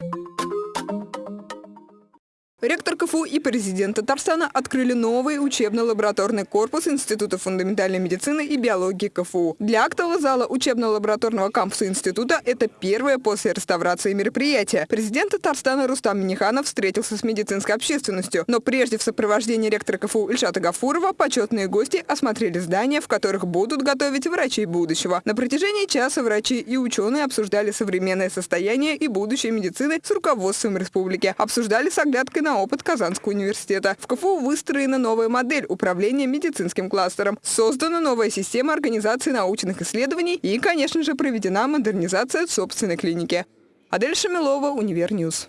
you Ректор КФУ и президент Татарстана открыли новый учебно-лабораторный корпус Института фундаментальной медицины и биологии КФУ. Для актового зала учебно-лабораторного кампуса института это первое после реставрации мероприятие. Президент Татарстана Рустам Миниханов встретился с медицинской общественностью. Но прежде в сопровождении ректора КФУ Ильшата Гафурова почетные гости осмотрели здания, в которых будут готовить врачей будущего. На протяжении часа врачи и ученые обсуждали современное состояние и будущее медицины с руководством республики. Обсуждали с оглядкой на опыт Казанского университета. В КФУ выстроена новая модель управления медицинским кластером. Создана новая система организации научных исследований и, конечно же, проведена модернизация собственной клиники. Адель Шамилова, Универ News.